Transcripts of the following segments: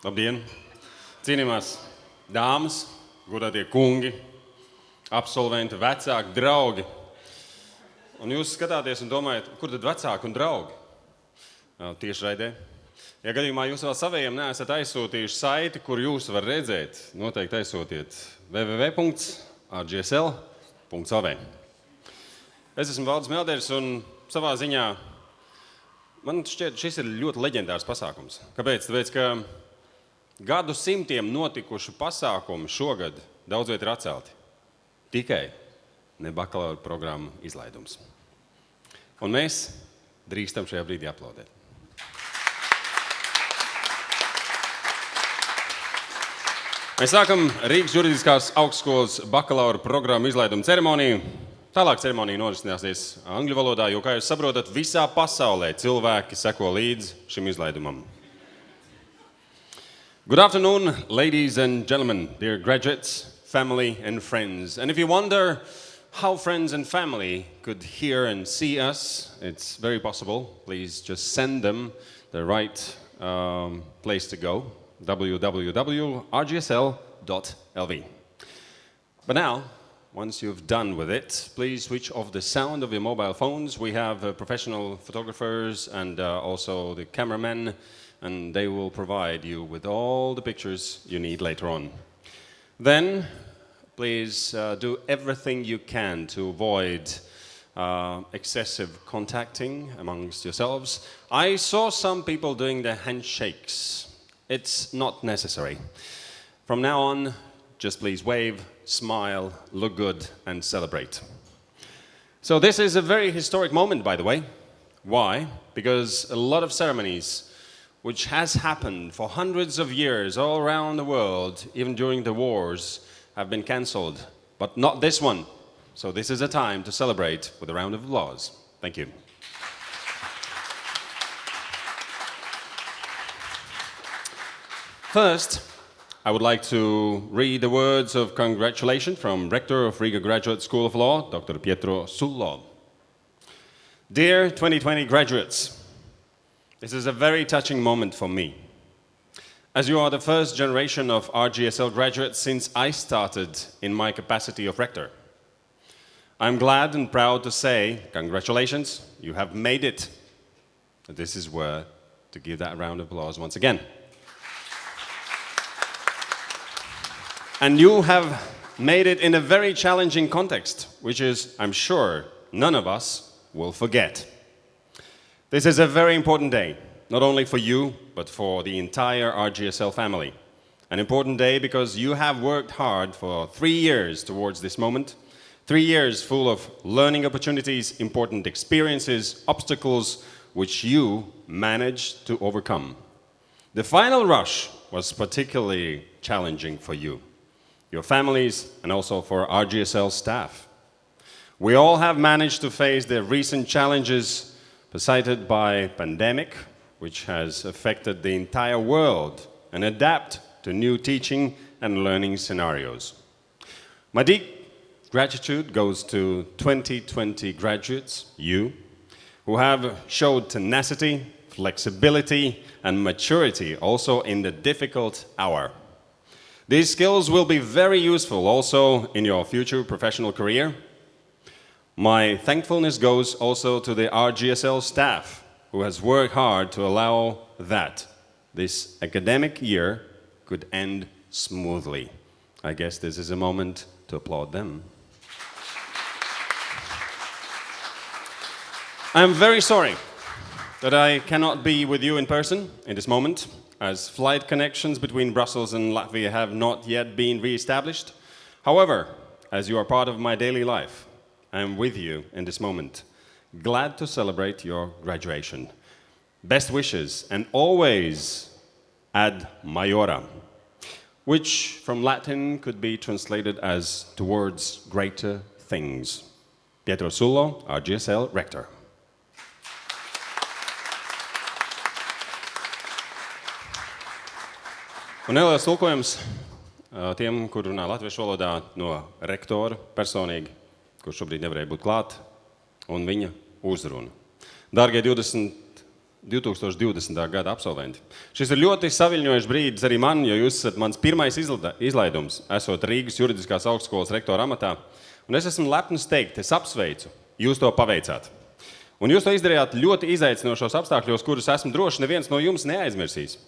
Labdien! Cienījamās dāmas, godātie kungi, absolventi, vecāki, draugi. Un jūs skatāties un domājat, kur tad vecāki un draugi? Tieši raidē. Ja gadījumā jūs vēl saviem neesat aizsūtījuši saiti, kur jūs varat redzēt, noteikti aizsūtiet www.rgsl.lv. Es esmu Valdis Melders un savā ziņā man šķiet, šis ir ļoti leģendārs pasākums. Kāpēc? Tāpēc, ka gadu simtiem notikuši pasākumi šogad daudz viet ir atcelti. Tikai ne bakalaura programmu izlaidums. Un mēs drīkstam šajā brīdī aplaudēt. Mēs sākam Rīgas juridiskās augstskolas bakalaura programmu izlaidumu ceremoniju. Tālāk ceremonija norisināsies angļu valodā, jo, kā jūs saprotat, visā pasaulē cilvēki seko līdzi šim izlaidumam. Good afternoon, ladies and gentlemen, dear graduates, family, and friends. And if you wonder how friends and family could hear and see us, it's very possible. Please just send them the right um, place to go www.rgsl.lv. But now, once you've done with it, please switch off the sound of your mobile phones. We have uh, professional photographers and uh, also the cameramen, and they will provide you with all the pictures you need later on. Then, please uh, do everything you can to avoid uh, excessive contacting amongst yourselves. I saw some people doing the handshakes. It's not necessary. From now on, just please wave, smile, look good, and celebrate. So, this is a very historic moment, by the way. Why? Because a lot of ceremonies, which has happened for hundreds of years all around the world, even during the wars, have been cancelled. But not this one. So, this is a time to celebrate with a round of applause. Thank you. First, I would like to read the words of congratulation from Rector of Riga Graduate School of Law, Dr. Pietro Sullo. Dear 2020 graduates, this is a very touching moment for me. As you are the first generation of RGSL graduates since I started in my capacity of rector. I'm glad and proud to say, congratulations, you have made it. This is where to give that round of applause once again. And you have made it in a very challenging context, which is, I'm sure, none of us will forget. This is a very important day, not only for you, but for the entire RGSL family. An important day because you have worked hard for three years towards this moment. Three years full of learning opportunities, important experiences, obstacles, which you managed to overcome. The final rush was particularly challenging for you your families, and also for RGSL staff. We all have managed to face the recent challenges presented by pandemic, which has affected the entire world, and adapt to new teaching and learning scenarios. My deep gratitude goes to 2020 graduates, you, who have showed tenacity, flexibility, and maturity also in the difficult hour. These skills will be very useful also in your future professional career. My thankfulness goes also to the RGSL staff who has worked hard to allow that this academic year could end smoothly. I guess this is a moment to applaud them. I'm very sorry that I cannot be with you in person in this moment as flight connections between Brussels and Latvia have not yet been re-established. However, as you are part of my daily life, I am with you in this moment. Glad to celebrate your graduation. Best wishes and always ad maiora, which from Latin could be translated as towards greater things. Pietro Sullo, RGSL Rector. Un neliels tulkojums ā, tiem, kur runā latviešu valodā, no rektora personīgi, kurš šobrīd nevarēja būt klāt, un viņa uzruna. Dārgie 20 2020. gada absolventi. Šis ir ļoti saviņojošs brīdis arī man, jo jūs esat mans pirmais izlaidums, esot Rīgas juridiskās augstskolas rektora amatā. Un es esmu lepns teikt, es apsveicu, jūs to paveicāt. Un jūs to izdarījāt ļoti izaicinošos apstākļos, kurus esmu droši neviens no jums neaizmirsīs.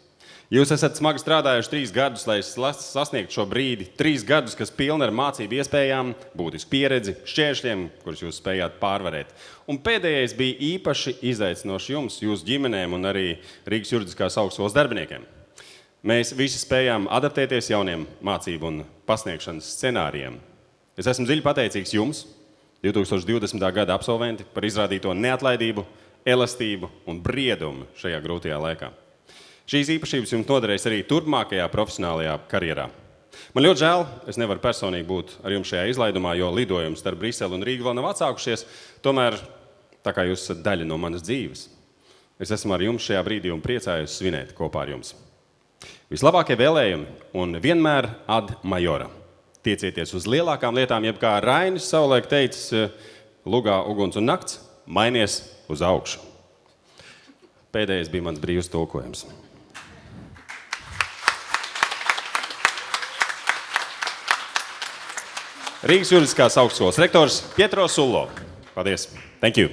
Jūs esat smagi strādājuši trīs gadus, lai sasniegtu šo brīdi. Trīs gadus, kas pilni ar mācību iespējām, būtisku pieredzi, šķēršļiem, kurus jūs spējāt pārvarēt. Un pēdējais bija īpaši izaicinošs jums, jūsu ģimenēm un arī Rīgas juridiskās augstskolas darbiniekiem. Mēs visi spējām adaptēties jauniem mācību un pasniegšanas scenārijiem. Es esmu dziļi pateicīgs jums, 2020. gada absolventi, par izrādīto neatlaidību, elastību un briedumu šajā grūtajā laikā. Šīs īpašības jums noderēs arī turpmākajā profesionālajā karjerā. Man ļoti žēl, es nevaru personīgi būt ar jums šajā izlaidumā, jo lidojums starp Briseli un Rīgu vēl nav atsākušies. Tomēr, tā kā jūs esat daļa no manas dzīves, es esmu ar jums šajā brīdī un priecājos svinēt kopā ar jums. Vislabākie vēlējumi un vienmēr ad majora. Tiecieties uz lielākām lietām, jeb kā Rainis savulaik teica, lugā uguns un nakts, mainies uz augšu. Pēdējais bija mans brīvs tulkojums. Rīgas juridiskās augstskolas rektors Pietro Sullo. Paldies! Thank you!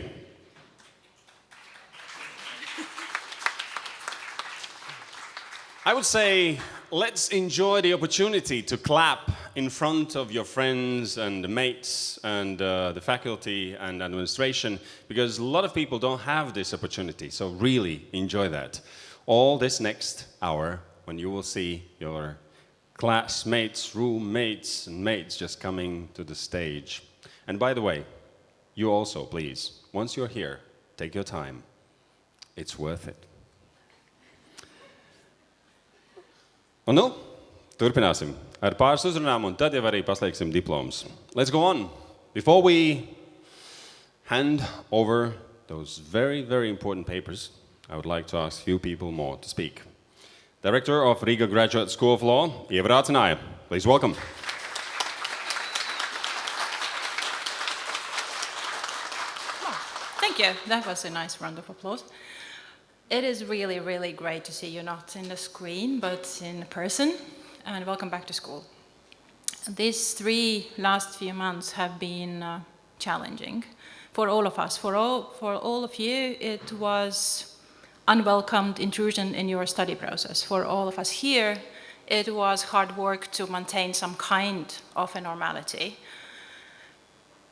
I would say let's enjoy the opportunity to clap in front of your friends and mates and uh, the faculty and administration because a lot of people don't have this opportunity. So really enjoy that. All this next hour when you will see your classmates, roommates, and mates just coming to the stage. And by the way, you also, please, once you're here, take your time. It's worth it. Oh, un nu, turpināsim ar pāris uzrunām, un tad jau arī paslēgsim diplomus. Let's go on. Before we hand over those very, very important papers, I would like to ask a few people more to speak. Director of Riga Graduate School of Law, Ieva Rācināja. Please welcome. Thank you. That was a nice round of applause. It is really, really great to see you not in the screen, but in person, and welcome back to school. These three last few months have been uh, challenging for all of us. For all, for all of you, it was unwelcomed intrusion in your study process. For all of us here, it was hard work to maintain some kind of a normality.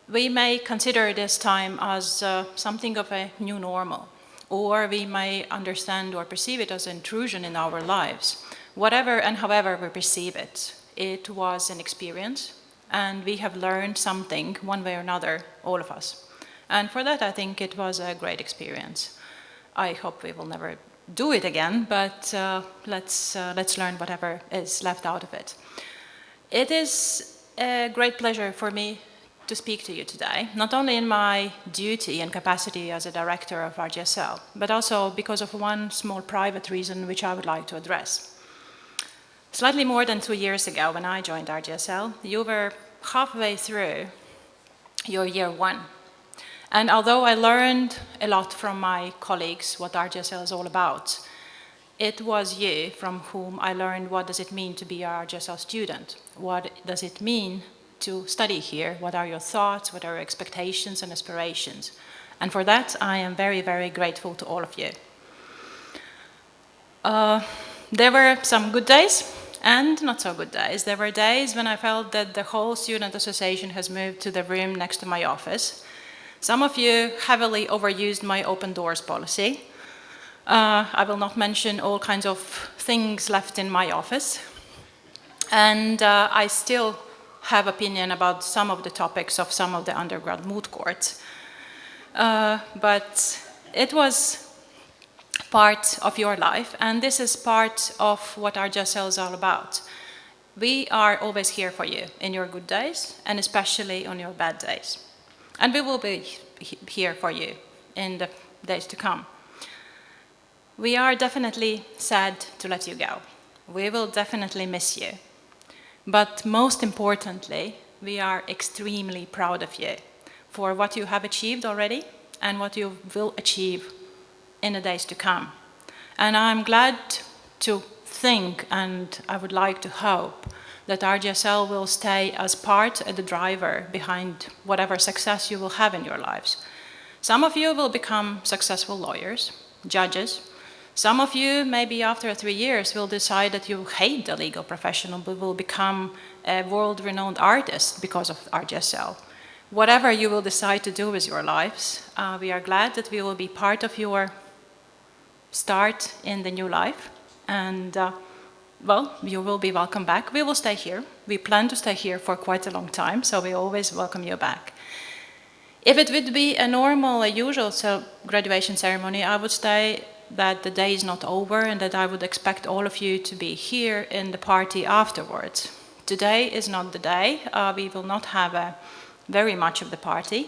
We may consider this time as uh, something of a new normal, or we may understand or perceive it as intrusion in our lives. Whatever and however we perceive it, it was an experience, and we have learned something one way or another, all of us. And for that, I think it was a great experience. I hope we will never do it again, but uh, let's, uh, let's learn whatever is left out of it. It is a great pleasure for me to speak to you today, not only in my duty and capacity as a director of RGSL, but also because of one small private reason which I would like to address. Slightly more than two years ago, when I joined RGSL, you were halfway through your year one and although I learned a lot from my colleagues what RGSL is all about, it was you from whom I learned what does it mean to be a RGSL student? What does it mean to study here? What are your thoughts? What are your expectations and aspirations? And for that, I am very, very grateful to all of you. Uh, there were some good days and not so good days. There were days when I felt that the whole student association has moved to the room next to my office some of you heavily overused my open doors policy. Uh, I will not mention all kinds of things left in my office. And uh, I still have opinion about some of the topics of some of the undergrad moot courts. Uh, but it was part of your life, and this is part of what RGSL is all about. We are always here for you in your good days, and especially on your bad days. And we will be here for you in the days to come. We are definitely sad to let you go. We will definitely miss you. But most importantly, we are extremely proud of you for what you have achieved already and what you will achieve in the days to come. And I'm glad to think and I would like to hope that RGSL will stay as part of the driver behind whatever success you will have in your lives. Some of you will become successful lawyers, judges. Some of you, maybe after three years, will decide that you hate the legal profession but will become a world-renowned artist because of RGSL. Whatever you will decide to do with your lives, uh, we are glad that we will be part of your start in the new life. And uh, well, you will be welcome back. We will stay here. We plan to stay here for quite a long time, so we always welcome you back. If it would be a normal, a usual graduation ceremony, I would say that the day is not over and that I would expect all of you to be here in the party afterwards. Today is not the day. Uh, we will not have a, very much of the party.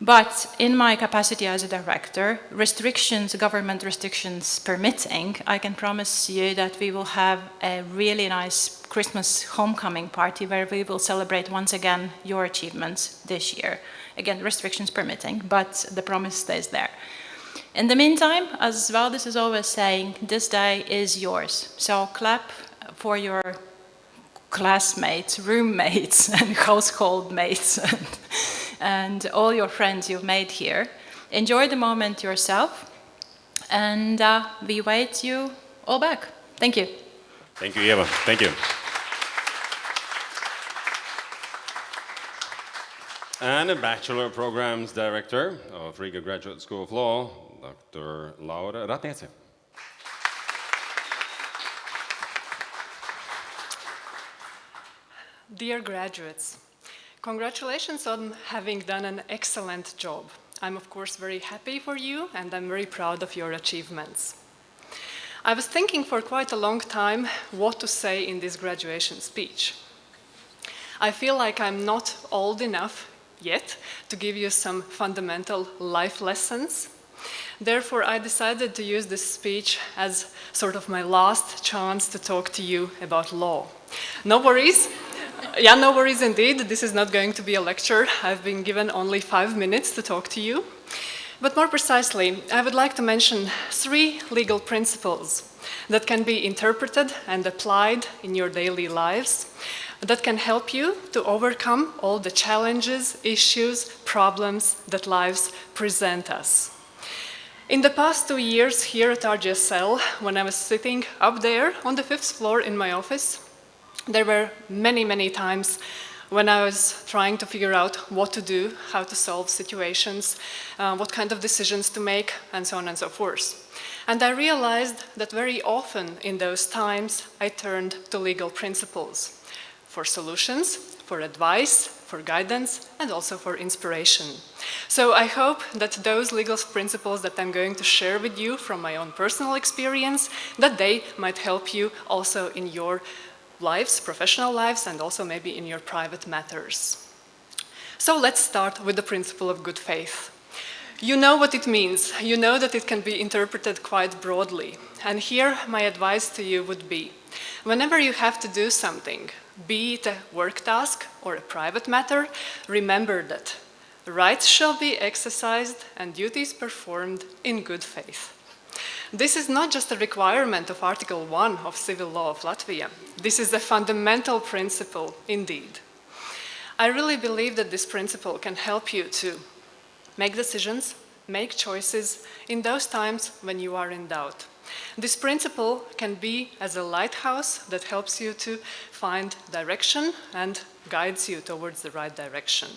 But in my capacity as a director, restrictions, government restrictions permitting, I can promise you that we will have a really nice Christmas homecoming party where we will celebrate once again your achievements this year. Again, restrictions permitting, but the promise stays there. In the meantime, as Valdis is always saying, this day is yours. So clap for your classmates, roommates, and household mates. and all your friends you've made here. Enjoy the moment yourself, and uh, we wait you all back. Thank you. Thank you, Eva. Thank you. And a Bachelor Programs Director of Riga Graduate School of Law, Dr. Laura Ratniece. Dear graduates, Congratulations on having done an excellent job. I'm of course very happy for you and I'm very proud of your achievements. I was thinking for quite a long time what to say in this graduation speech. I feel like I'm not old enough yet to give you some fundamental life lessons. Therefore, I decided to use this speech as sort of my last chance to talk to you about law. No worries, yeah, no worries indeed. This is not going to be a lecture. I've been given only five minutes to talk to you. But more precisely, I would like to mention three legal principles that can be interpreted and applied in your daily lives that can help you to overcome all the challenges, issues, problems that lives present us. In the past two years here at RGSL, when I was sitting up there on the fifth floor in my office, there were many, many times when I was trying to figure out what to do, how to solve situations, uh, what kind of decisions to make, and so on and so forth. And I realized that very often in those times, I turned to legal principles for solutions, for advice, for guidance, and also for inspiration. So I hope that those legal principles that I'm going to share with you from my own personal experience, that they might help you also in your lives, professional lives, and also maybe in your private matters. So let's start with the principle of good faith. You know what it means. You know that it can be interpreted quite broadly. And here my advice to you would be, whenever you have to do something, be it a work task or a private matter, remember that rights shall be exercised and duties performed in good faith. This is not just a requirement of Article 1 of Civil Law of Latvia. This is a fundamental principle indeed. I really believe that this principle can help you to make decisions, make choices in those times when you are in doubt. This principle can be as a lighthouse that helps you to find direction and guides you towards the right direction.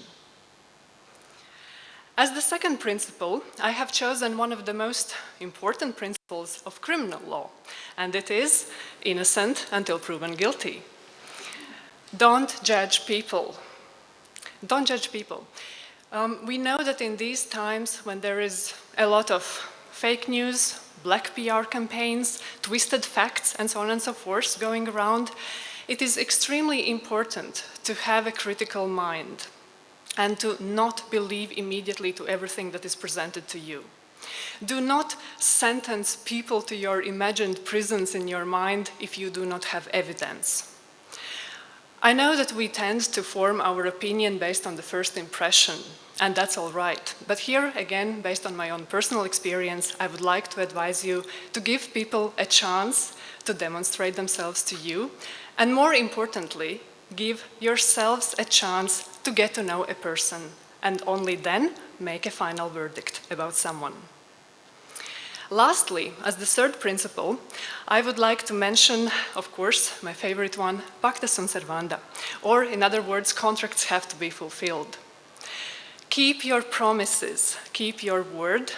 As the second principle, I have chosen one of the most important principles of criminal law, and it is innocent until proven guilty. Don't judge people. Don't judge people. Um, we know that in these times when there is a lot of fake news, black PR campaigns, twisted facts, and so on and so forth going around, it is extremely important to have a critical mind and to not believe immediately to everything that is presented to you. Do not sentence people to your imagined prisons in your mind if you do not have evidence. I know that we tend to form our opinion based on the first impression, and that's all right. But here, again, based on my own personal experience, I would like to advise you to give people a chance to demonstrate themselves to you, and more importantly, give yourselves a chance to get to know a person, and only then make a final verdict about someone. Lastly, as the third principle, I would like to mention, of course, my favorite one, pacta sunt servanda, or in other words, contracts have to be fulfilled. Keep your promises, keep your word,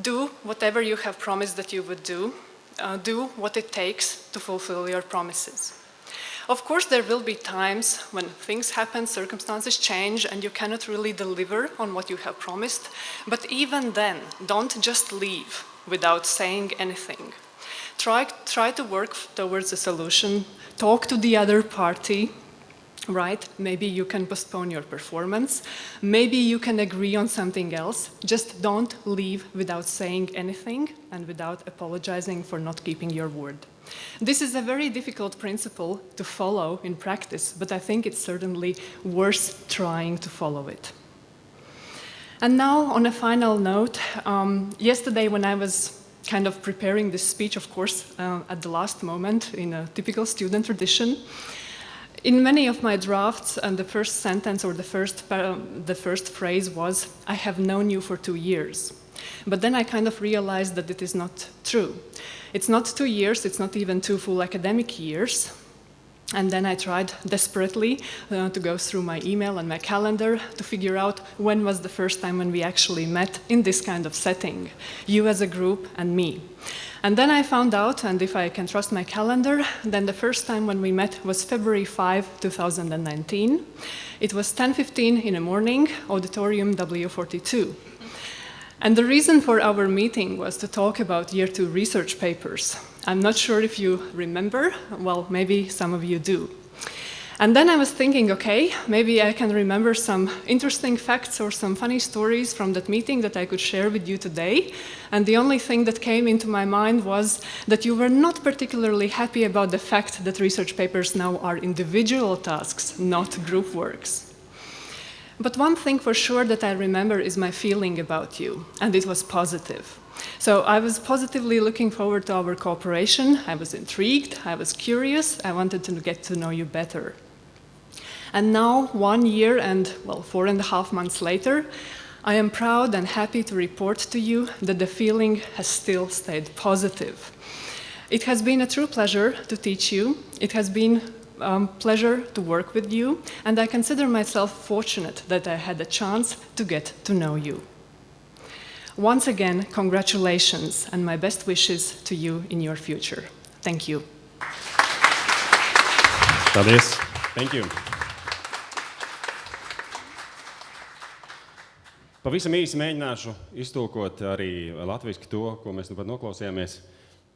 do whatever you have promised that you would do, uh, do what it takes to fulfill your promises. Of course, there will be times when things happen, circumstances change, and you cannot really deliver on what you have promised. But even then, don't just leave without saying anything. Try, try to work towards a solution, talk to the other party, right? Maybe you can postpone your performance. Maybe you can agree on something else. Just don't leave without saying anything and without apologizing for not keeping your word. This is a very difficult principle to follow in practice, but I think it's certainly worth trying to follow it. And now, on a final note, um, yesterday when I was kind of preparing this speech, of course, uh, at the last moment in a typical student tradition, in many of my drafts, and the first sentence or the first, the first phrase was, I have known you for two years. But then I kind of realized that it is not true. It's not two years, it's not even two full academic years. And then I tried desperately uh, to go through my email and my calendar to figure out when was the first time when we actually met in this kind of setting, you as a group and me. And then I found out, and if I can trust my calendar, then the first time when we met was February 5, 2019. It was 10.15 in the morning, auditorium W42. And the reason for our meeting was to talk about year two research papers. I'm not sure if you remember, well, maybe some of you do. And then I was thinking, okay, maybe I can remember some interesting facts or some funny stories from that meeting that I could share with you today. And the only thing that came into my mind was that you were not particularly happy about the fact that research papers now are individual tasks, not group works. But one thing for sure that I remember is my feeling about you, and it was positive. So I was positively looking forward to our cooperation. I was intrigued, I was curious, I wanted to get to know you better. And now, one year and, well, four and a half months later, I am proud and happy to report to you that the feeling has still stayed positive. It has been a true pleasure to teach you. It has been um, pleasure to work with you, and I consider myself fortunate that I had a chance to get to know you. Once again, congratulations and my best wishes to you in your future. Thank you. Paldies. Thank you. Pavisam īsi mēģināšu iztulkot arī latviešu to, ko mēs nu pat noklausījāmies.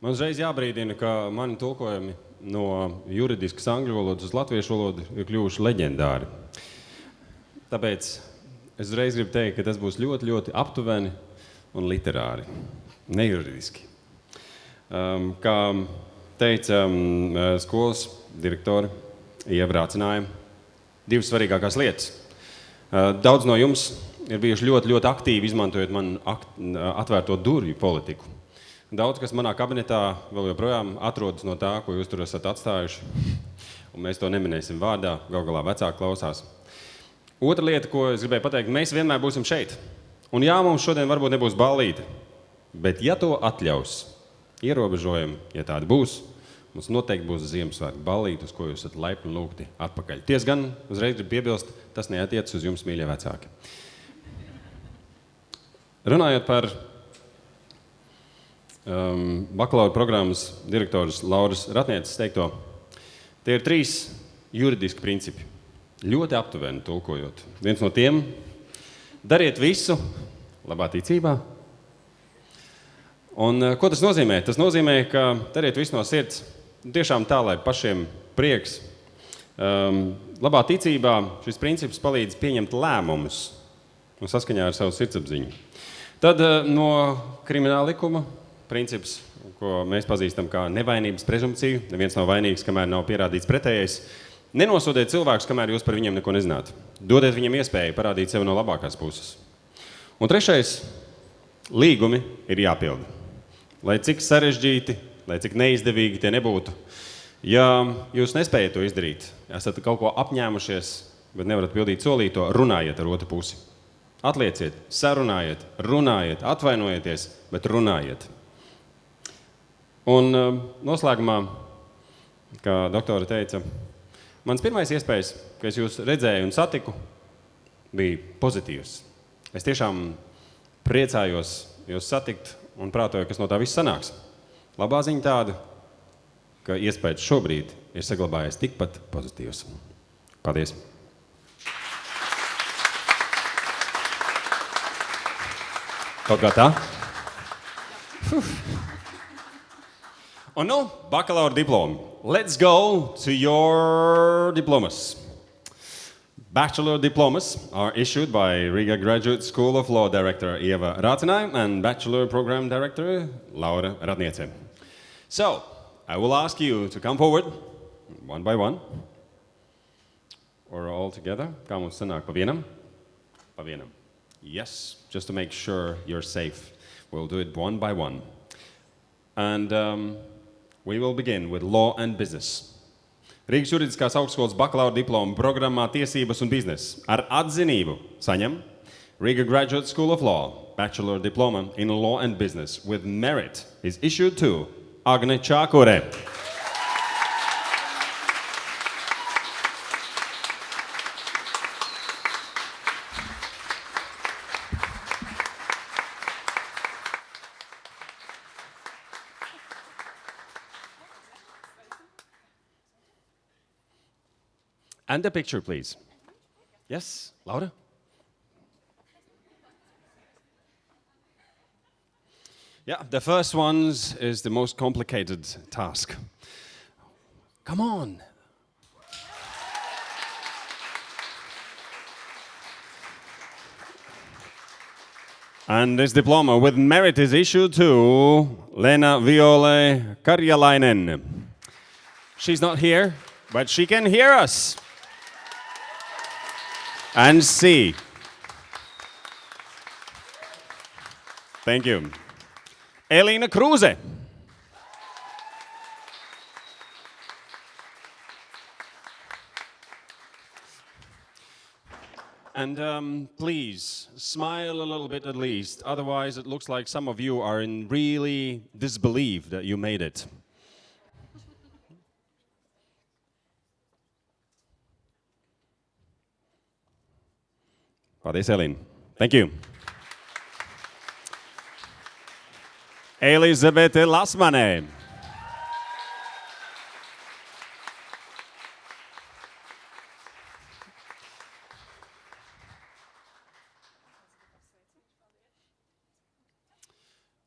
Man uzreiz jābrīdina, ka mani tulkojumi no juridiskas angļu valodas uz latviešu valodu ir kļuvuši leģendāri. Tāpēc es uzreiz gribu teikt, ka tas būs ļoti, ļoti aptuveni un literāri, nejuridiski. Um, kā teica um, skolas direktori, ievrācināja divas svarīgākās lietas. Uh, daudz no jums ir bijuši ļoti, ļoti aktīvi izmantojot man akt, atvērto durvju politiku. Daudz kas manā kabinetā vēl joprojām atrodas no tā, ko jūs tur esat atstājuši. Un mēs to neminēsim vārdā, gal galā vecāki klausās. Otra lieta, ko es gribēju pateikt, mēs vienmēr būsim šeit. Un jā, mums šodien varbūt nebūs ballīte, bet ja to atļaus ierobežojumi, ja tādi būs, mums noteikti būs Ziemassvētku ballīte, uz ko jūs esat laipni lūgti atpakaļ. Ties gan, uzreiz gribu piebilst, tas neatiec uz jums, mīļie vecāki. Runājot par um, bakalaura programmas direktors Lauras Ratnieces teikto. Tie ir trīs juridiski principi. Ļoti aptuveni tulkojot. Viens no tiem - dariet visu labā ticībā. Un, uh, ko tas nozīmē? Tas nozīmē, ka dariet visu no sirds. Tiešām tā, lai pašiem prieks. Um, labā ticībā šis princips palīdz pieņemt lēmumus un saskaņā ar savu sirdsapziņu. Tad uh, no krimināla likuma princips, ko mēs pazīstam kā nevainības prezumpciju. Neviens nav vainīgs, kamēr nav pierādīts pretējais. Nenosodiet cilvēkus, kamēr jūs par viņiem neko nezināt. Dodiet viņiem iespēju parādīt sevi no labākās puses. Un trešais - līgumi ir jāpilda. Lai cik sarežģīti, lai cik neizdevīgi tie nebūtu, ja jūs nespējat to izdarīt, esat kaut ko apņēmušies, bet nevarat pildīt solīto, runājiet ar otru pusi. Atlieciet, sarunājiet, runājiet, atvainojieties, bet runājiet. Un uh, noslēgumā, kā doktora teica, mans pirmais iespējas, ka es jūs redzēju un satiku, bija pozitīvs. Es tiešām priecājos jūs satikt un prātoju, kas no tā viss sanāks. Labā ziņa tāda, ka iespējas šobrīd ir saglabājies tikpat pozitīvs. Paldies! Kaut kā tā? Un nu, bakalaura diploma. Let's go to your diplomas. Bachelor diplomas are issued by Riga Graduate School of Law Director Eva Ratinai and Bachelor Program Director Laura Ratniece. So, I will ask you to come forward, one by one, or all together. Pa vienam. Yes, just to make sure you're safe. We'll do it one by one. And um, we will begin with law and business. Rīgas juridiskās augstskolas bakalaura diploma programmā Tiesības un biznesa ar atzinību saņem Riga Graduate School of Law Bachelor Diploma in Law and Business with merit is issued to Agne Čākure. And a picture, please. Yes, Laura? Yeah, the first one is the most complicated task. Come on. And this diploma with merit is issued to Lena Viole Karjalainen. She's not here, but she can hear us and see. Thank you. Elena Kruse. And um, please, smile a little bit at least. Otherwise, it looks like some of you are in really disbelief that you made it. Paldies, Elīna. Thank you. Elizabete Lasmane.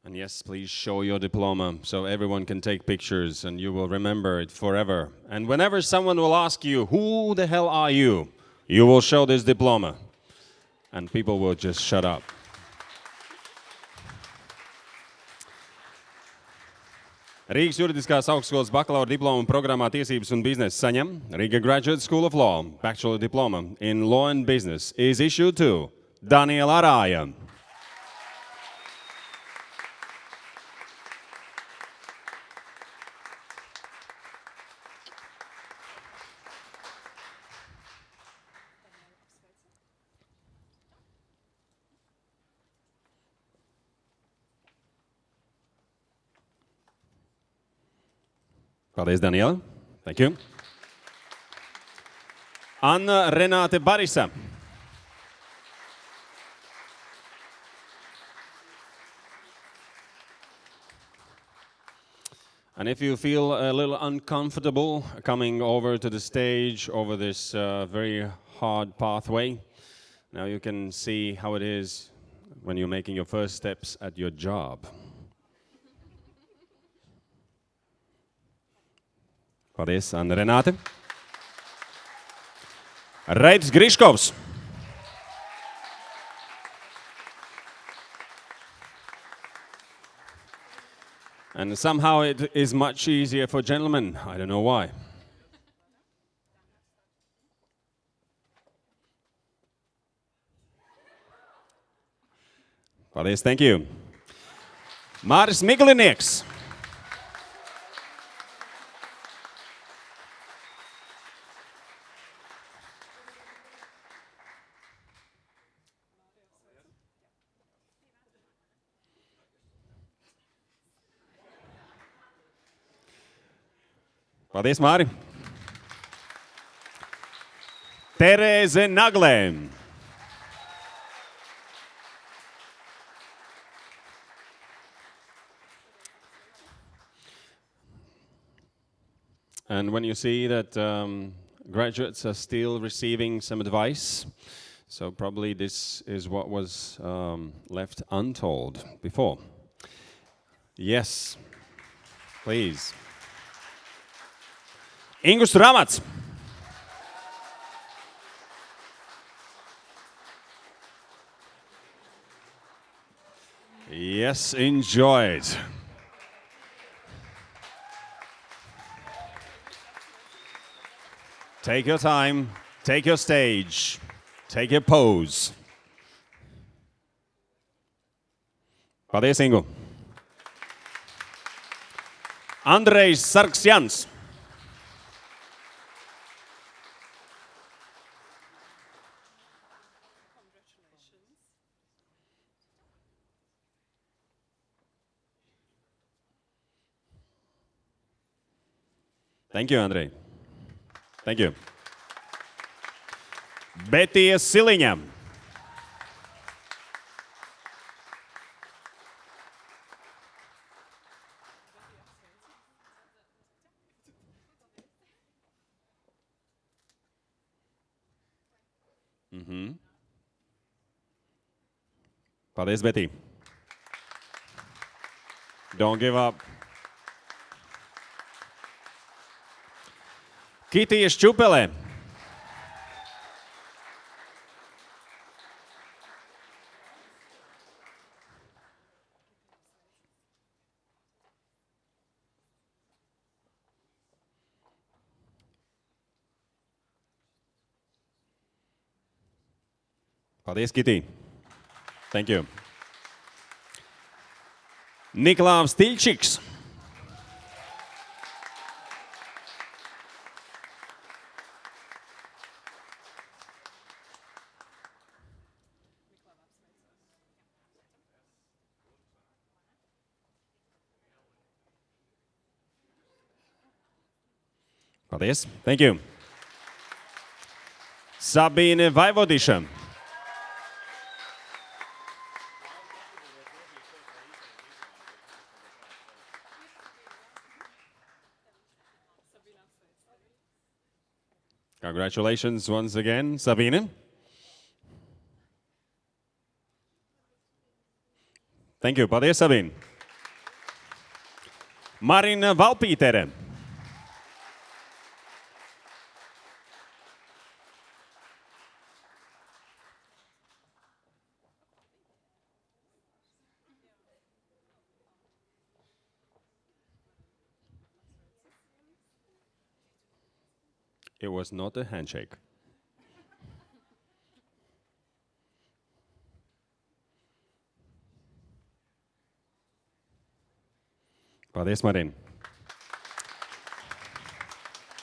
And yes, please show your diploma so everyone can take pictures and you will remember it forever. And whenever someone will ask you, who the hell are you? You will show this diploma and people will just shut up. Rīgas juridiskās augstskolas bakalaura diploma programmā Tiesības un biznesa saņem Riga Graduate School of Law Bachelor Diploma in Law and Business is issued to Daniela Arāja. Paldies, Daniela. Thank you. Anna Renāte Barisa. And if you feel a little uncomfortable coming over to the stage over this uh, very hard pathway, now you can see how it is when you're making your first steps at your job. Paldies, Anna Renāte. Raidis Griškovs. And somehow it is much easier for gentlemen. I don't know why. Paldies, thank you. Māris Miglinieks. Paldies, Māri! Terēze Naglē. And when you see that um, graduates are still receiving some advice, so probably this is what was um, left untold before. Yes, please. Ingus Ramats. Yes, enjoy it. Take your time, take your stage, take your pose. Paldies, Ingu. Andrejs Sarksjans. Thank you, Andrej. Thank you. Betty Siliņa. Mhm. Paldies, Betty. Don't give up. Kitija Šķupelē. Paldies, Kitī. Thank you. Niklaus Tilčiks. Paldies. Thank you. Sabine Vaivodisha. Congratulations once again, Sabine. Thank you. Paldies, Sabine. Marina Valpītere. Was not a handshake. Paldies, Marina.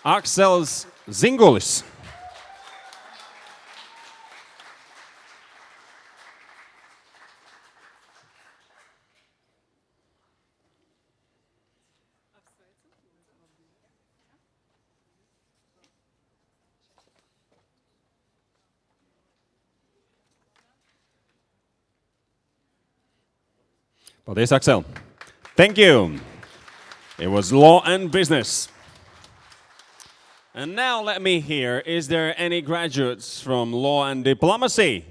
Aksels Zingulis. Paldies, Axel. Thank you. It was law and business. And now let me hear, is there any graduates from law and diplomacy?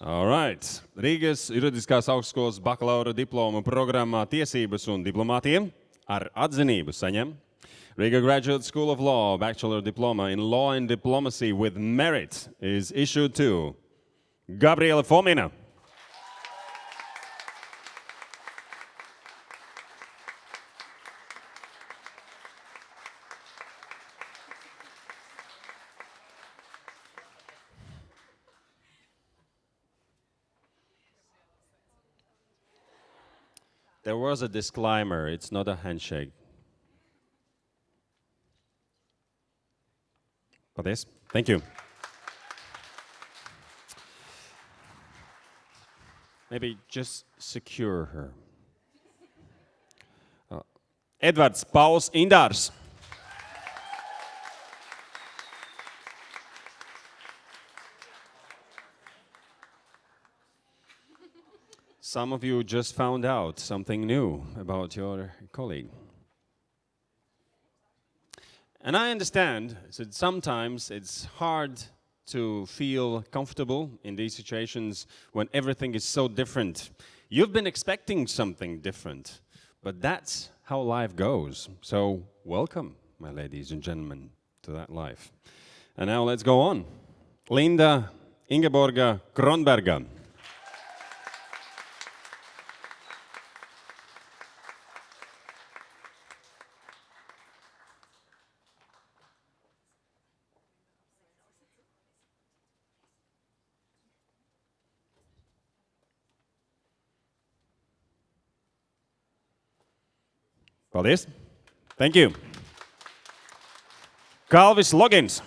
All right. Rīgas juridiskās augstskolas bakalaura diploma programmā tiesības un diplomātiem ar atzinību saņem Riga Graduate School of Law Bachelor Diploma in Law and Diplomacy with Merit is issued to Gabriela Fomina. There was a disclaimer, it's not a handshake. Paldies. Thank you. Maybe just secure her. Uh, Edvards Pauls Indārs. Some of you just found out something new about your colleague. And I understand that sometimes it's hard to feel comfortable in these situations when everything is so different. You've been expecting something different, but that's how life goes. So, welcome, my ladies and gentlemen, to that life. And now let's go on. Linda Ingeborga Kronberga. Paldies. Thank you. Kalvis Logins.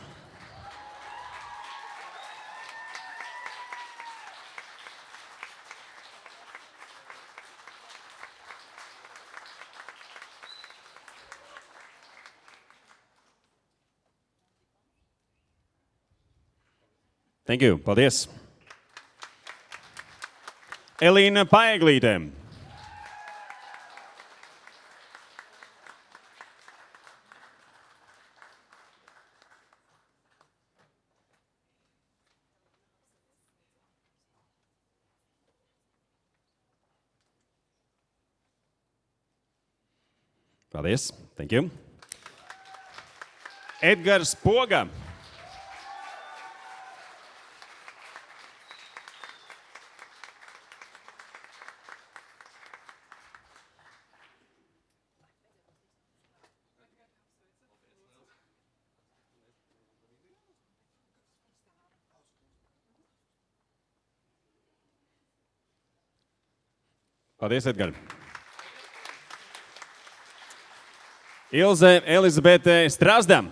Thank you. Paldies. Elīna Paeglīte. Paldies. Thank you. Edgars Poga. Paldies, Edgars. Ilze Elizabete Strasda.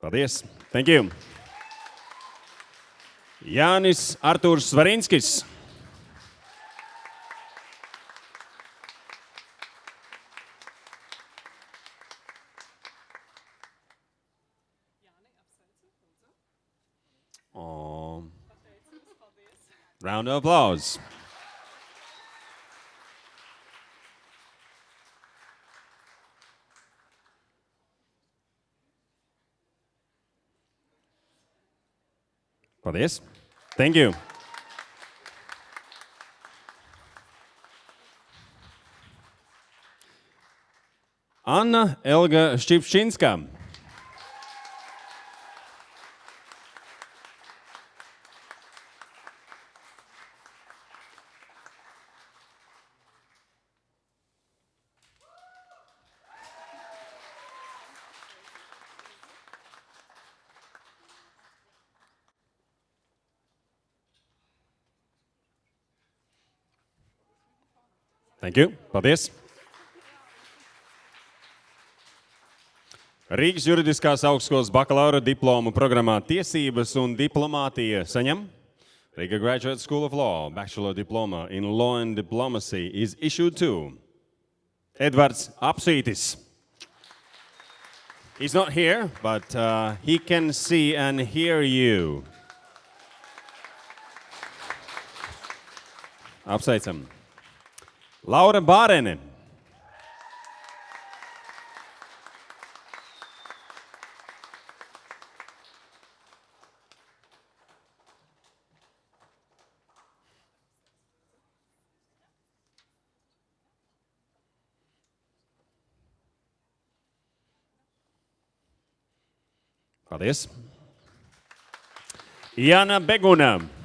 Paldies. Thank you. Jānis Artūrs Svarinskis. Round of applause. for this. Thank you. Anna Elga Šķipščinska. Thank you. Paldies. Rīgas juridiskās augstskolas bakalaura diplomu programmā Tiesības un diplomātija saņem. Riga Graduate School of Law Bachelor Diploma in Law and Diplomacy is issued to Edvards Apsītis. He's not here, but uh, he can see and hear you. Apsveicam. Laura Bārene. Paldies. Jana Beguna.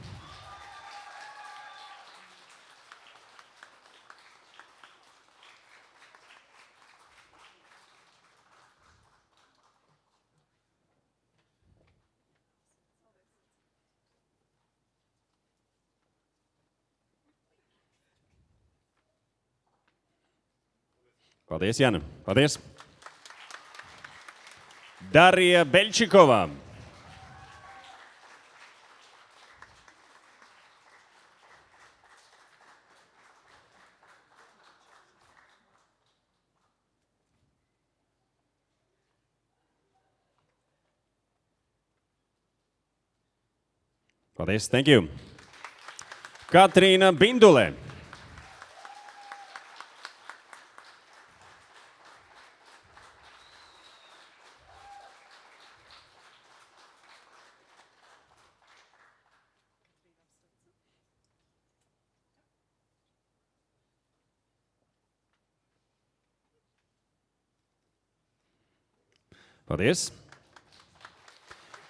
Paldies, Jana. Paldies. Darija Beļčikova. Paldies, thank you. Katrīna Bindulē. Paldies.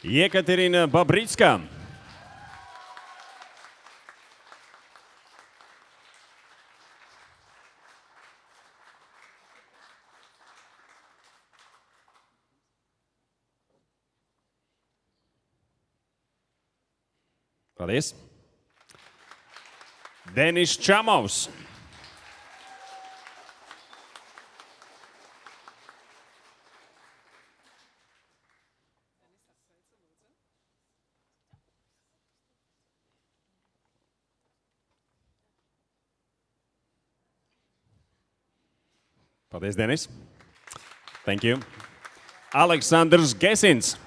Jekaterina Babricka. Paldies. Denis Čamovs. Paldies, Denis. Thank you. Aleksandrs Gesins.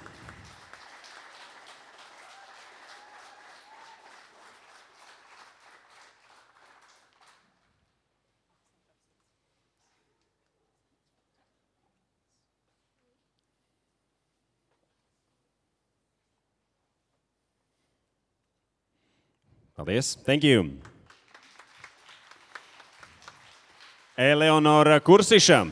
Thank you. Eleonora Kursiša.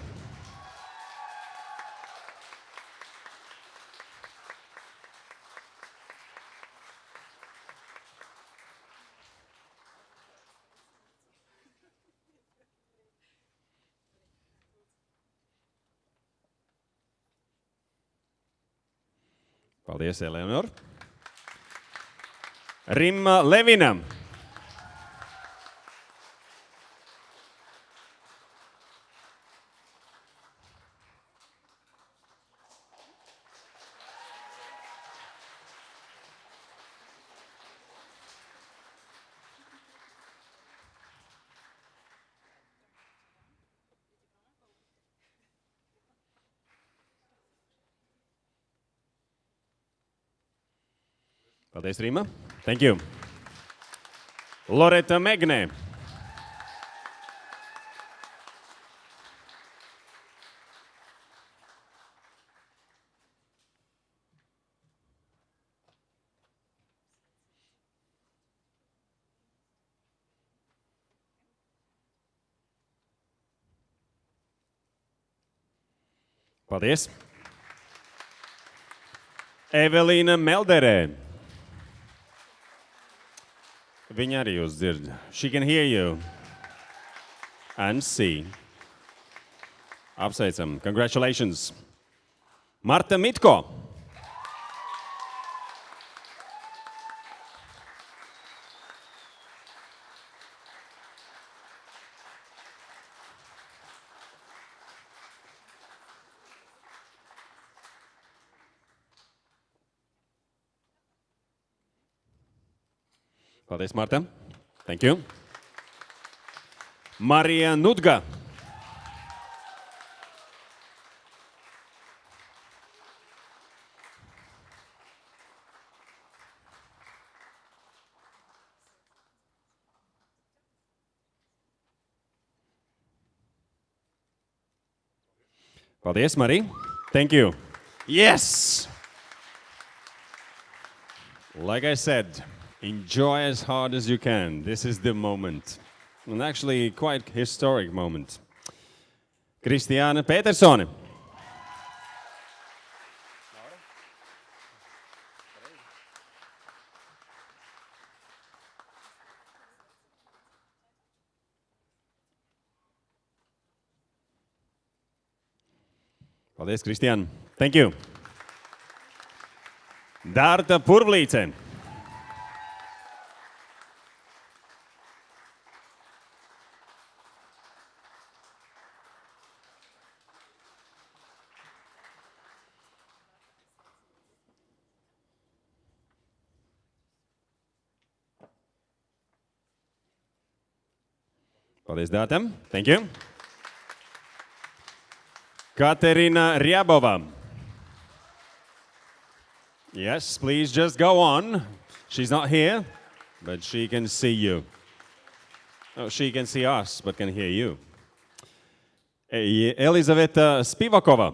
Paldies, Eleonora. Rimma Levina. Paldies, Rīma. Thank you. Loreta Megnē. Paldies. Evelīna Melderē. Viņa arī jūs dzird. She can hear you and see. Apsveicam. Congratulations. Marta Mitko. Paldies, Marta. Thank you. Marija Nudga. Paldies, Marija. Thank you. Yes! Like I said, Enjoy as hard as you can. This is the moment. And actually quite historic moment. Christiane Petersone. Paldies, Kristian. Thank you. Dārta Purvlīte. Paldies, Dātam. Thank you. Katerina Ryabova. Yes, please just go on. She's not here, but she can see you. Oh, she can see us, but can hear you. Elizaveta Spivakova.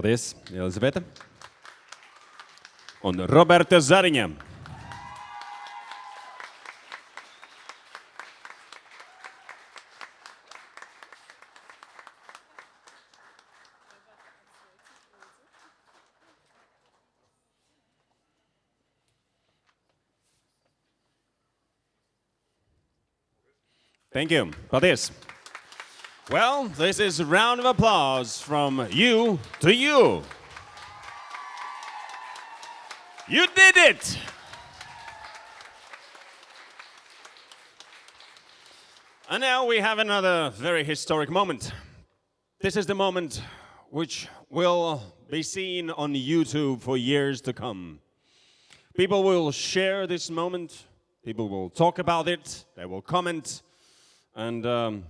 Paldies, Elizabete. Un Roberta Zariņa. Thank you. Paldies. Well, this is a round of applause from you to you. You did it! And now we have another very historic moment. This is the moment which will be seen on YouTube for years to come. People will share this moment, people will talk about it, they will comment, and um,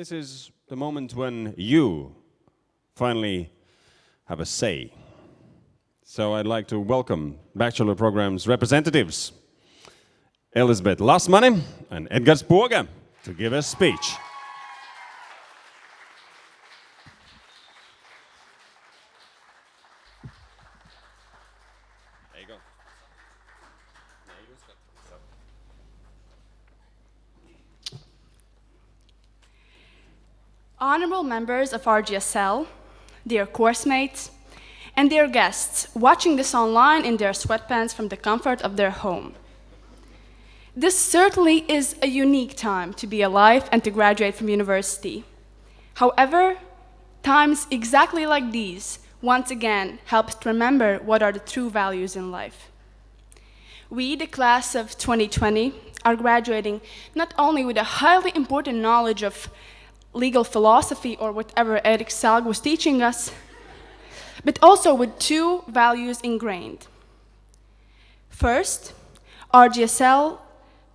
this is the moment when you finally have a say. So I'd like to welcome Bachelor Program's representatives, Elizabeth Lasmani and Edgars Poga, to give a speech. Honorable members of RGSL, dear course mates, and dear guests watching this online in their sweatpants from the comfort of their home. This certainly is a unique time to be alive and to graduate from university. However, times exactly like these once again help to remember what are the true values in life. We, the class of 2020, are graduating not only with a highly important knowledge of legal philosophy or whatever Eric Salg was teaching us, but also with two values ingrained. First, RGSL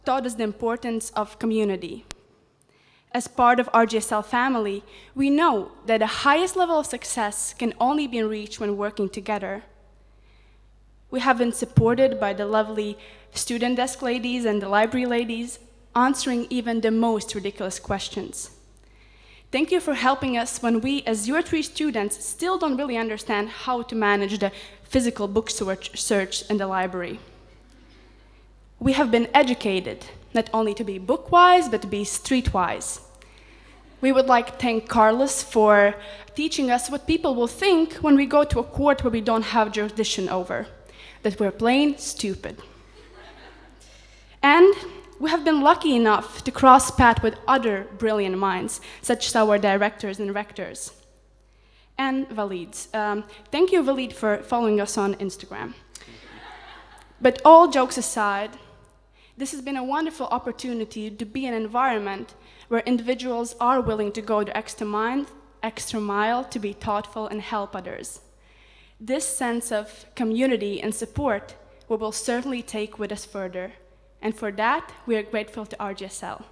taught us the importance of community. As part of RGSL family, we know that the highest level of success can only be reached when working together. We have been supported by the lovely student desk ladies and the library ladies, answering even the most ridiculous questions. Thank you for helping us when we, as UR3 students, still don't really understand how to manage the physical book search in the library. We have been educated, not only to be book-wise, but to be street-wise. We would like to thank Carlos for teaching us what people will think when we go to a court where we don't have jurisdiction over, that we're plain stupid. And we have been lucky enough to cross paths with other brilliant minds, such as our directors and rectors. And Valid. Um, thank you, Valid, for following us on Instagram. But all jokes aside, this has been a wonderful opportunity to be in an environment where individuals are willing to go the extra mile, extra mile to be thoughtful and help others. This sense of community and support we will certainly take with us further. And for that, we are grateful to RGSL.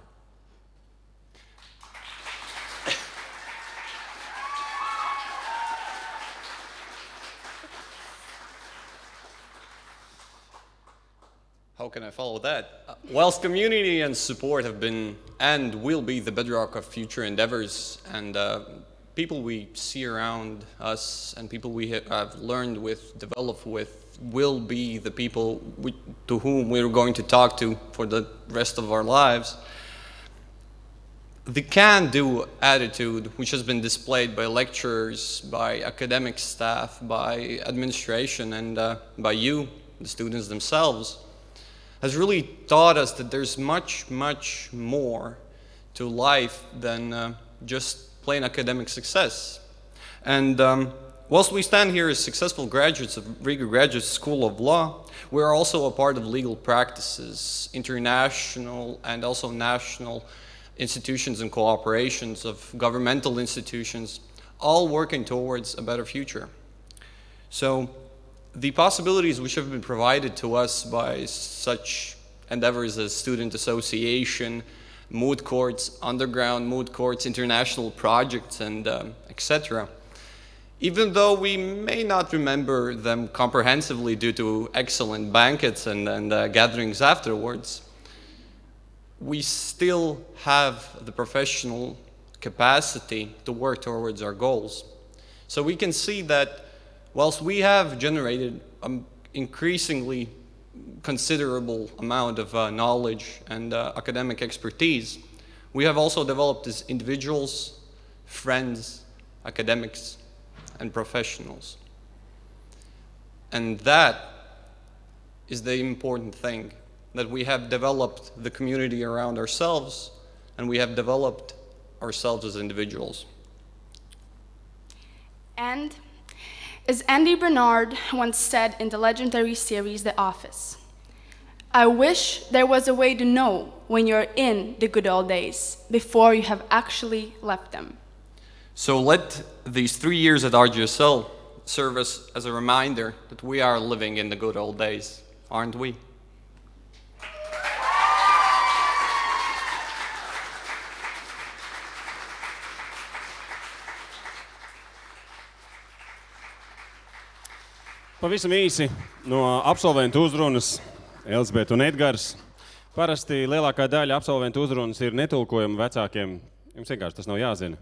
How can I follow that? Uh, whilst community and support have been and will be the bedrock of future endeavors, and uh, people we see around us and people we have learned with, developed with, will be the people we, to whom we're going to talk to for the rest of our lives. the can-do attitude, which has been displayed by lecturers, by academic staff, by administration, and uh, by you, the students themselves, has really taught us that there's much, much more to life than uh, just plain academic success. And um, whilst we stand here as successful graduates of Riga Graduate School of Law, we are also a part of legal practices, international and also national institutions and cooperations of governmental institutions, all working towards a better future. So the possibilities which have been provided to us by such endeavors as student association, moot courts, underground moot courts, international projects, and um, etc. Even though we may not remember them comprehensively due to excellent banquets and, and uh, gatherings afterwards, we still have the professional capacity to work towards our goals. So we can see that whilst we have generated an increasingly considerable amount of uh, knowledge and uh, academic expertise, we have also developed as individuals, friends, academics, and professionals. And that is the important thing that we have developed the community around ourselves and we have developed ourselves as individuals. And as Andy Bernard once said in the legendary series The Office, I wish there was a way to know when you're in the good old days before you have actually left them. So let these three years at RGSL serve us as a reminder that we are living in the good old days, aren't we? Pavisam īsi no absolventu uzrunas Elzbieta un Edgars. Parasti lielākā daļa absolventu uzrunas ir netulkojama vecākiem. Jums vienkārši tas nav jāzina.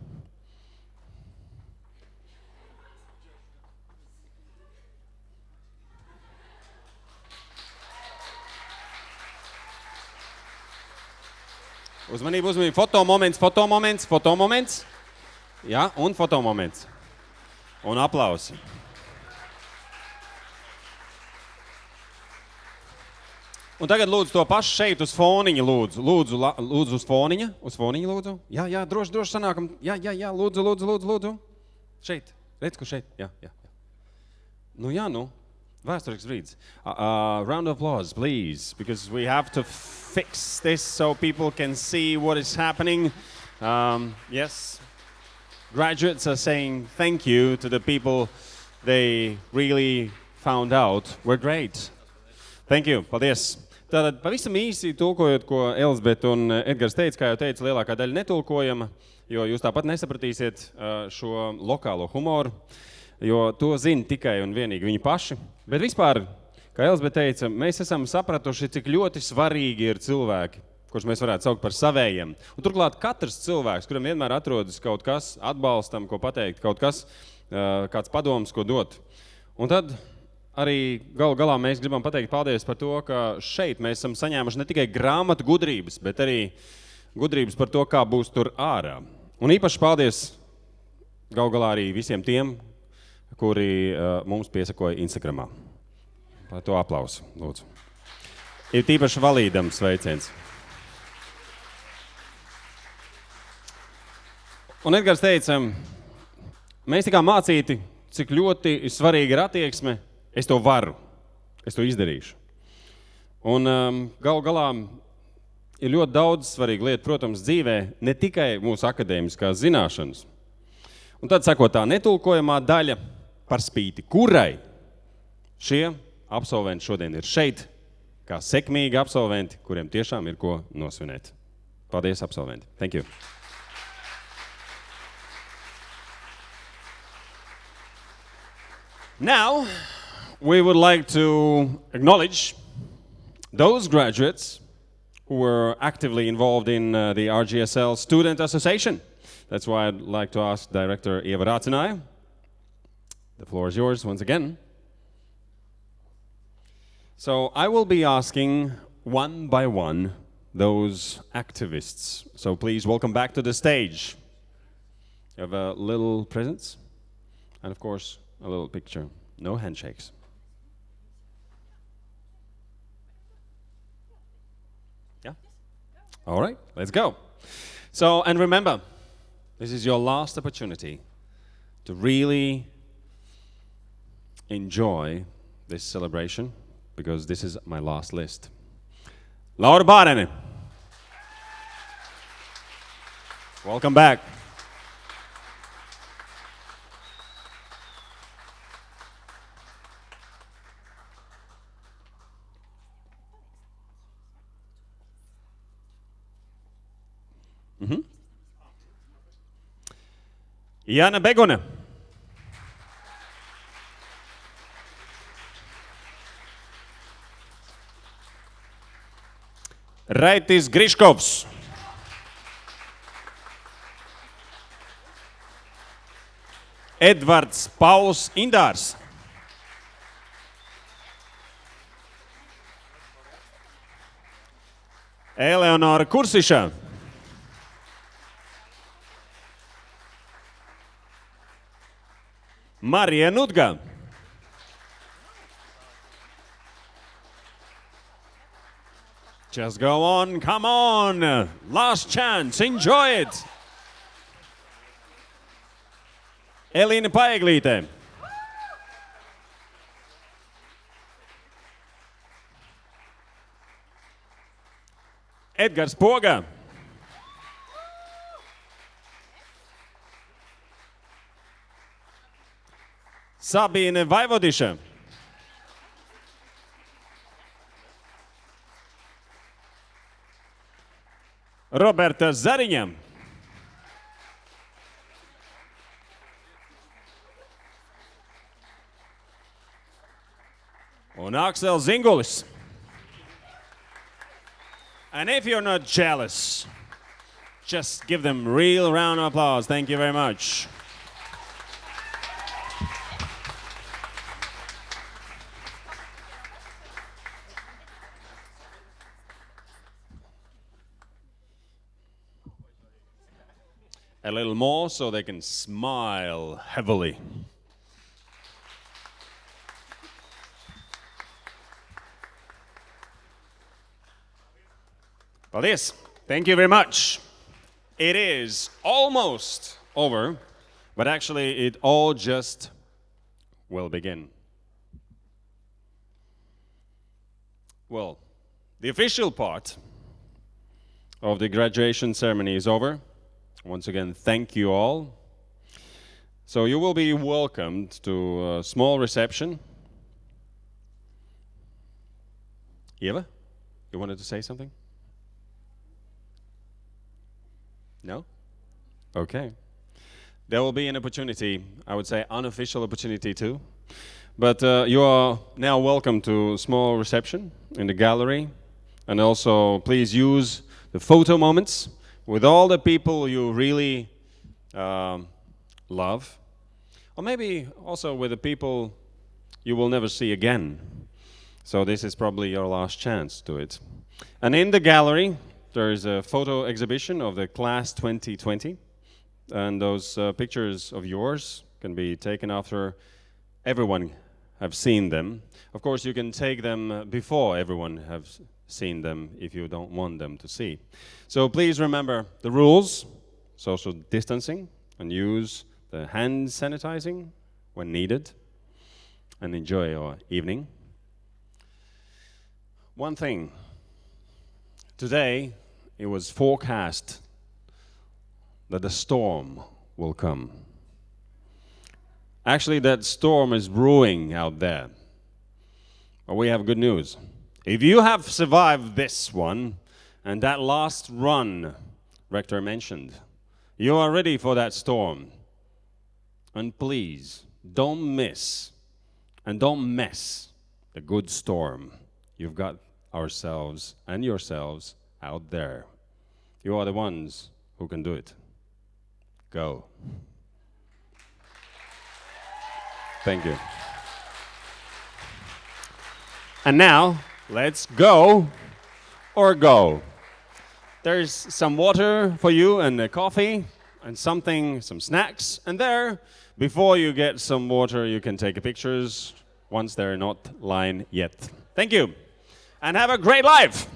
Uzmanību, uzmanību. Fotomoments, fotomoments, fotomoments. Jā, un fotomoments. Un aplausi. Un tagad lūdzu to pašu šeit uz foniņa, lūdzu. Lūdzu, la, lūdzu uz foniņa. Uz foniņa, lūdzu. Jā, jā, droši, droši sanākam. Jā, jā, jā, lūdzu, lūdzu, lūdzu, lūdzu. Šeit. Redz, kur šeit. Jā, jā. jā. Nu, jā, nu. Vēsturisks brīdis. Uh, uh, round of applause, please, because we have to fix this so people can see what is happening. Um, yes. Graduates are saying thank you to the people they really found out were great. Thank you. Paldies. Tātad pavisam īsi tulkojot, ko Elizabete un Edgars teica, kā jau teica, lielākā daļa netulkojama, jo jūs tāpat nesapratīsiet šo lokālo humoru, jo to zina tikai un vienīgi viņi paši. Bet vispār, kā Elizabete teica, mēs esam sapratuši, cik ļoti svarīgi ir cilvēki, kurus mēs varētu saukt par savējiem. Un turklāt katrs cilvēks, kuram vienmēr atrodas kaut kas atbalstam, ko pateikt, kaut kas, kāds padoms, ko dot. Un tad arī galu galā mēs gribam pateikt paldies par to, ka šeit mēs esam saņēmuši ne tikai grāmatu gudrības, bet arī gudrības par to, kā būs tur ārā. Un īpaši paldies galu galā arī visiem tiem, kuri uh, mums piesakoja Instagramā. Par to aplausu, lūdzu. Ir tīpaši valīdam sveiciens. Un Edgars teica, mēs tikām mācīti, cik ļoti svarīga ir attieksme Es to varu, es to izdarīšu. Un um, galu galā ir ļoti daudz svarīgu lietu, protams, dzīvē, ne tikai mūsu akadēmiskās zināšanas. Un tad sako tā netulkojamā daļa par spīti, kurai šie absolventi šodien ir šeit, kā sekmīgi absolventi, kuriem tiešām ir ko nosvinēt. Paldies, absolventi! Thank you! Now, we would like to acknowledge those graduates who were actively involved in uh, the RGSL Student Association. That's why I'd like to ask Director Eva Ratniece. The floor is yours once again. So I will be asking one by one those activists. So please welcome back to the stage. You have a little presents, and of course, a little picture. No handshakes. All right, let's go. So, and remember, this is your last opportunity to really enjoy this celebration because this is my last list. Laura Bārene. Welcome back. Jana Begonen. Raitis Griškovs. Edvards Pauls Indārs. Eleonora Kursiša. Marija Nudga. Just go on, come on. Last chance, enjoy it. Elīna Paeglīte. Edgars Poga. Sabine Vaivodische. Roberta Zariņa. Un Aksel Zingulis. And if you're not jealous, just give them real round of applause. Thank you very much. A little more so they can smile heavily. Paldies. Thank you very much. It is almost over, but actually it all just will begin. Well, the official part of the graduation ceremony is over. Once again, thank you all. So you will be welcomed to a small reception. Eva, you wanted to say something? No? Okay. There will be an opportunity, I would say unofficial opportunity too. But uh, you are now welcome to a small reception in the gallery. And also, please use the photo moments with all the people you really um, love. Or maybe also with the people you will never see again. So this is probably your last chance to it. And in the gallery, there is a photo exhibition of the class 2020. And those uh, pictures of yours can be taken after everyone have seen them. Of course, you can take them before everyone have seen them if you don't want them to see. So please remember the rules, social distancing, and use the hand sanitizing when needed, and enjoy your evening. One thing, today it was forecast that a storm will come. Actually, that storm is brewing out there. But we have good news. If you have survived this one and that last run Rector mentioned, you are ready for that storm. And please, don't miss and don't mess the good storm you've got ourselves and yourselves out there. You are the ones who can do it. Go. Thank you. And now, let's go or go. There's some water for you and a coffee and something, some snacks. And there, before you get some water, you can take pictures once they're not line yet. Thank you. And have a great life.